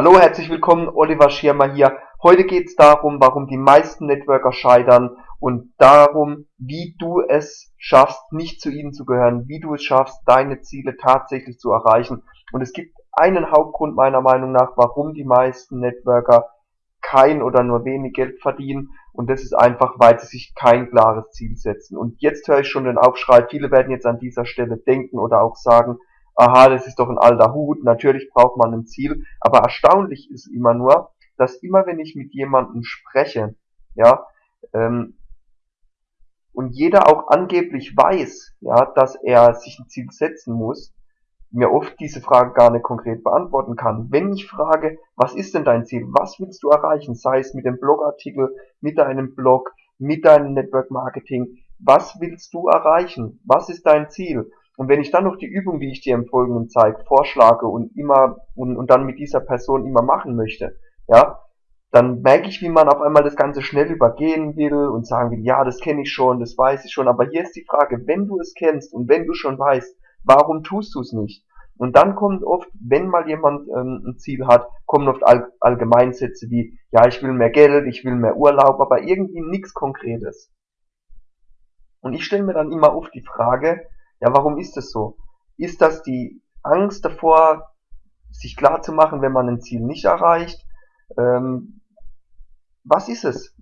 Hallo, herzlich willkommen, Oliver Schirmer hier. Heute geht es darum, warum die meisten Networker scheitern und darum, wie du es schaffst, nicht zu ihnen zu gehören, wie du es schaffst, deine Ziele tatsächlich zu erreichen. Und es gibt einen Hauptgrund meiner Meinung nach, warum die meisten Networker kein oder nur wenig Geld verdienen und das ist einfach, weil sie sich kein klares Ziel setzen. Und jetzt höre ich schon den Aufschrei, viele werden jetzt an dieser Stelle denken oder auch sagen, aha, das ist doch ein alter Hut, natürlich braucht man ein Ziel, aber erstaunlich ist immer nur, dass immer wenn ich mit jemandem spreche, ja, ähm, und jeder auch angeblich weiß, ja, dass er sich ein Ziel setzen muss, mir oft diese Frage gar nicht konkret beantworten kann. Wenn ich frage, was ist denn dein Ziel? Was willst du erreichen? Sei es mit dem Blogartikel, mit deinem Blog, mit deinem Network Marketing. Was willst du erreichen? Was ist dein Ziel? Und wenn ich dann noch die Übung, die ich dir im Folgenden zeige, vorschlage und immer und, und dann mit dieser Person immer machen möchte, ja, dann merke ich, wie man auf einmal das Ganze schnell übergehen will und sagen will, ja, das kenne ich schon, das weiß ich schon. Aber hier ist die Frage, wenn du es kennst und wenn du schon weißt, warum tust du es nicht? Und dann kommt oft, wenn mal jemand ähm, ein Ziel hat, kommen oft All Allgemeinsätze wie, ja, ich will mehr Geld, ich will mehr Urlaub, aber irgendwie nichts Konkretes. Und ich stelle mir dann immer oft die Frage, ja, warum ist das so? Ist das die Angst davor, sich klar zu machen, wenn man ein Ziel nicht erreicht? Ähm, was ist es?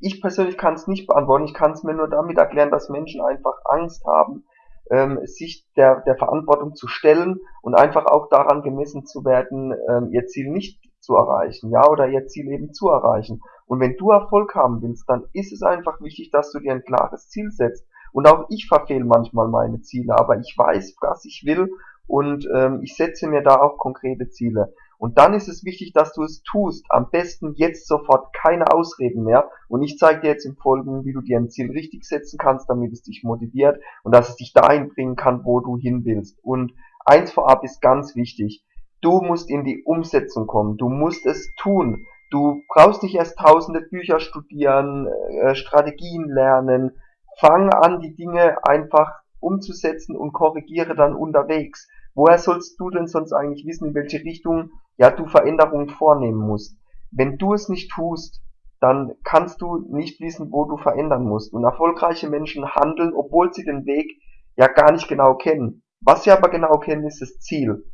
Ich persönlich kann es nicht beantworten. Ich kann es mir nur damit erklären, dass Menschen einfach Angst haben, ähm, sich der, der Verantwortung zu stellen und einfach auch daran gemessen zu werden, ähm, ihr Ziel nicht zu erreichen, ja, oder ihr Ziel eben zu erreichen. Und wenn du Erfolg haben willst, dann ist es einfach wichtig, dass du dir ein klares Ziel setzt. Und auch ich verfehle manchmal meine Ziele, aber ich weiß, was ich will und ähm, ich setze mir da auch konkrete Ziele. Und dann ist es wichtig, dass du es tust. Am besten jetzt sofort keine Ausreden mehr. Und ich zeige dir jetzt im Folgenden, wie du dir ein Ziel richtig setzen kannst, damit es dich motiviert und dass es dich dahin bringen kann, wo du hin willst. Und eins vorab ist ganz wichtig. Du musst in die Umsetzung kommen. Du musst es tun. Du brauchst nicht erst tausende Bücher studieren, äh, Strategien lernen, Fang an, die Dinge einfach umzusetzen und korrigiere dann unterwegs. Woher sollst du denn sonst eigentlich wissen, in welche Richtung ja du Veränderungen vornehmen musst? Wenn du es nicht tust, dann kannst du nicht wissen, wo du verändern musst. Und erfolgreiche Menschen handeln, obwohl sie den Weg ja gar nicht genau kennen. Was sie aber genau kennen, ist das Ziel.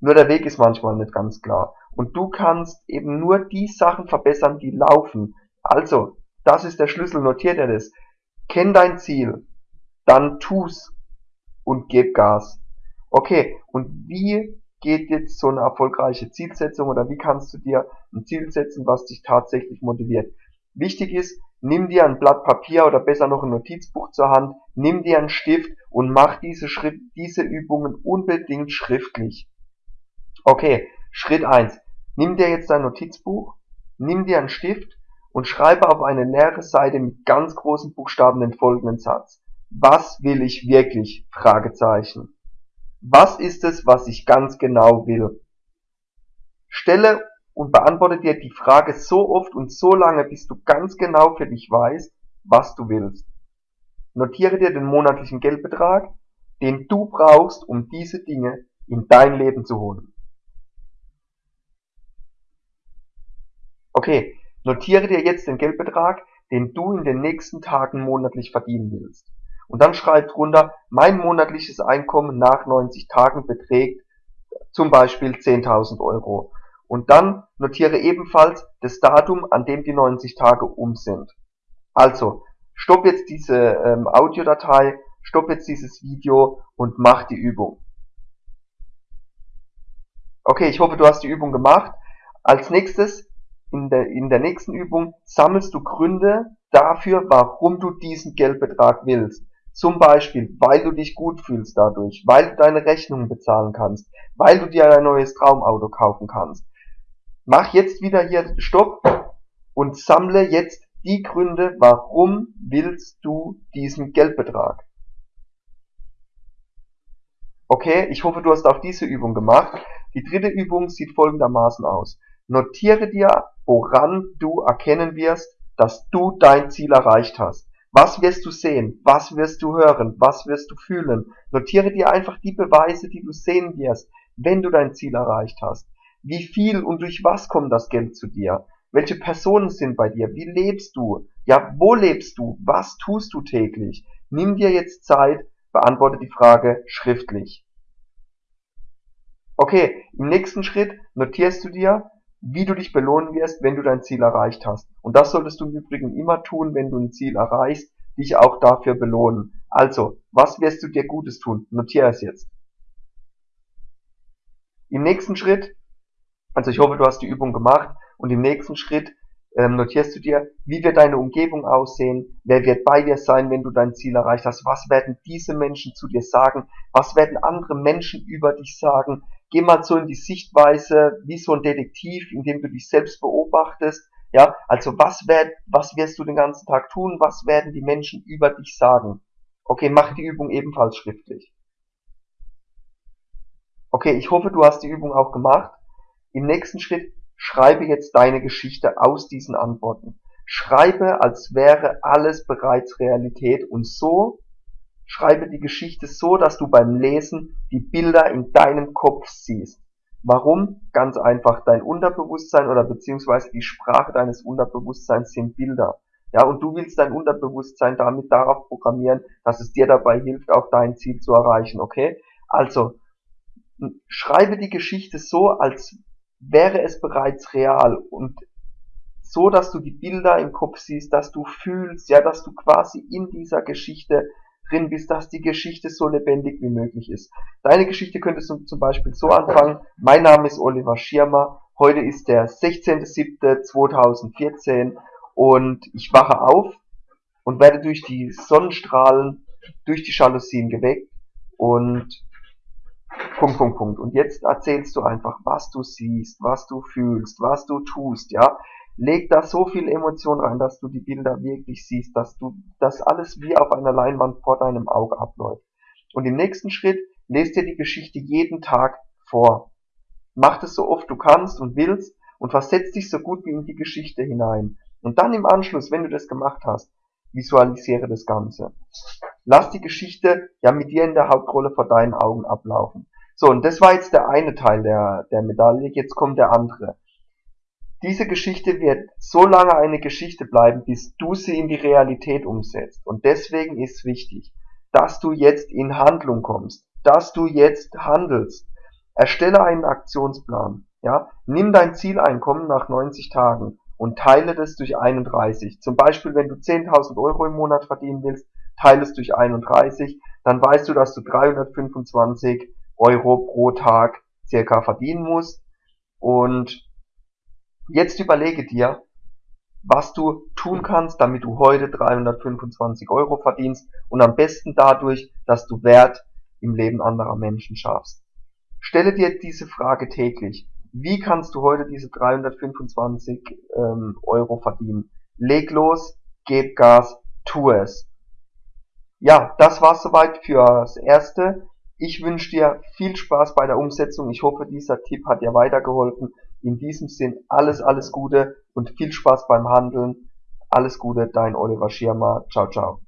Nur der Weg ist manchmal nicht ganz klar. Und du kannst eben nur die Sachen verbessern, die laufen. Also, das ist der Schlüssel, notiert dir das. Kenn dein Ziel, dann tu's und gib Gas. Okay, und wie geht jetzt so eine erfolgreiche Zielsetzung oder wie kannst du dir ein Ziel setzen, was dich tatsächlich motiviert? Wichtig ist, nimm dir ein Blatt Papier oder besser noch ein Notizbuch zur Hand, nimm dir einen Stift und mach diese, Schritt, diese Übungen unbedingt schriftlich. Okay, Schritt eins: Nimm dir jetzt dein Notizbuch, nimm dir einen Stift und schreibe auf eine leere Seite mit ganz großen Buchstaben den folgenden Satz. Was will ich wirklich? Fragezeichen. Was ist es, was ich ganz genau will? Stelle und beantworte dir die Frage so oft und so lange, bis du ganz genau für dich weißt, was du willst. Notiere dir den monatlichen Geldbetrag, den du brauchst, um diese Dinge in dein Leben zu holen. Okay, Notiere dir jetzt den Geldbetrag, den du in den nächsten Tagen monatlich verdienen willst. Und dann schreib drunter, mein monatliches Einkommen nach 90 Tagen beträgt zum Beispiel 10.000 Euro. Und dann notiere ebenfalls das Datum, an dem die 90 Tage um sind. Also, stopp jetzt diese ähm, Audiodatei, stopp jetzt dieses Video und mach die Übung. Okay, ich hoffe, du hast die Übung gemacht. Als nächstes in der, in der nächsten Übung sammelst du Gründe dafür, warum du diesen Geldbetrag willst. Zum Beispiel, weil du dich gut fühlst dadurch, weil du deine Rechnungen bezahlen kannst, weil du dir ein neues Traumauto kaufen kannst. Mach jetzt wieder hier Stopp und sammle jetzt die Gründe, warum willst du diesen Geldbetrag. Okay, ich hoffe, du hast auch diese Übung gemacht. Die dritte Übung sieht folgendermaßen aus. Notiere dir, woran du erkennen wirst, dass du dein Ziel erreicht hast. Was wirst du sehen? Was wirst du hören? Was wirst du fühlen? Notiere dir einfach die Beweise, die du sehen wirst, wenn du dein Ziel erreicht hast. Wie viel und durch was kommt das Geld zu dir? Welche Personen sind bei dir? Wie lebst du? Ja, wo lebst du? Was tust du täglich? Nimm dir jetzt Zeit, beantworte die Frage schriftlich. Okay, im nächsten Schritt notierst du dir, wie du dich belohnen wirst, wenn du dein Ziel erreicht hast. Und das solltest du im Übrigen immer tun, wenn du ein Ziel erreichst, dich auch dafür belohnen. Also, was wirst du dir Gutes tun? Notiere es jetzt. Im nächsten Schritt, also ich hoffe, du hast die Übung gemacht, und im nächsten Schritt ähm, notierst du dir, wie wird deine Umgebung aussehen, wer wird bei dir sein, wenn du dein Ziel erreicht hast, was werden diese Menschen zu dir sagen, was werden andere Menschen über dich sagen, geh mal so in die Sichtweise wie so ein Detektiv, indem du dich selbst beobachtest, ja, also was, werd, was wirst du den ganzen Tag tun, was werden die Menschen über dich sagen. Okay, mach die Übung ebenfalls schriftlich. Okay, ich hoffe, du hast die Übung auch gemacht. Im nächsten Schritt schreibe jetzt deine Geschichte aus diesen Antworten. Schreibe, als wäre alles bereits Realität und so schreibe die Geschichte so, dass du beim Lesen die Bilder in deinem Kopf siehst. Warum? Ganz einfach, dein Unterbewusstsein oder beziehungsweise die Sprache deines Unterbewusstseins sind Bilder. Ja, und du willst dein Unterbewusstsein damit darauf programmieren, dass es dir dabei hilft, auch dein Ziel zu erreichen, okay? Also, schreibe die Geschichte so, als wäre es bereits real und so, dass du die Bilder im Kopf siehst, dass du fühlst, ja, dass du quasi in dieser Geschichte drin bist, dass die Geschichte so lebendig wie möglich ist. Deine Geschichte könntest du zum Beispiel so anfangen. Mein Name ist Oliver Schirmer. Heute ist der 16.07.2014 und ich wache auf und werde durch die Sonnenstrahlen, durch die Jalousien geweckt und Punkt, Punkt, Punkt. Und jetzt erzählst du einfach, was du siehst, was du fühlst, was du tust, ja leg da so viel Emotion rein, dass du die Bilder wirklich siehst, dass du das alles wie auf einer Leinwand vor deinem Auge abläuft. Und im nächsten Schritt lest dir die Geschichte jeden Tag vor. Mach das so oft du kannst und willst und versetz dich so gut wie in die Geschichte hinein. Und dann im Anschluss, wenn du das gemacht hast, visualisiere das Ganze. Lass die Geschichte ja mit dir in der Hauptrolle vor deinen Augen ablaufen. So, und das war jetzt der eine Teil der, der Medaille, jetzt kommt der andere. Diese Geschichte wird so lange eine Geschichte bleiben, bis du sie in die Realität umsetzt. Und deswegen ist wichtig, dass du jetzt in Handlung kommst, dass du jetzt handelst. Erstelle einen Aktionsplan. Ja? Nimm dein Zieleinkommen nach 90 Tagen und teile das durch 31. Zum Beispiel, wenn du 10.000 Euro im Monat verdienen willst, teile es durch 31, dann weißt du, dass du 325 Euro pro Tag circa verdienen musst. Und Jetzt überlege dir, was du tun kannst, damit du heute 325 Euro verdienst und am besten dadurch, dass du Wert im Leben anderer Menschen schaffst. Stelle dir diese Frage täglich. Wie kannst du heute diese 325 ähm, Euro verdienen? Leg los, gib Gas, tu es. Ja, das war's soweit fürs Erste. Ich wünsche dir viel Spaß bei der Umsetzung. Ich hoffe, dieser Tipp hat dir weitergeholfen. In diesem Sinn alles, alles Gute und viel Spaß beim Handeln. Alles Gute, dein Oliver Schirmer. Ciao, ciao.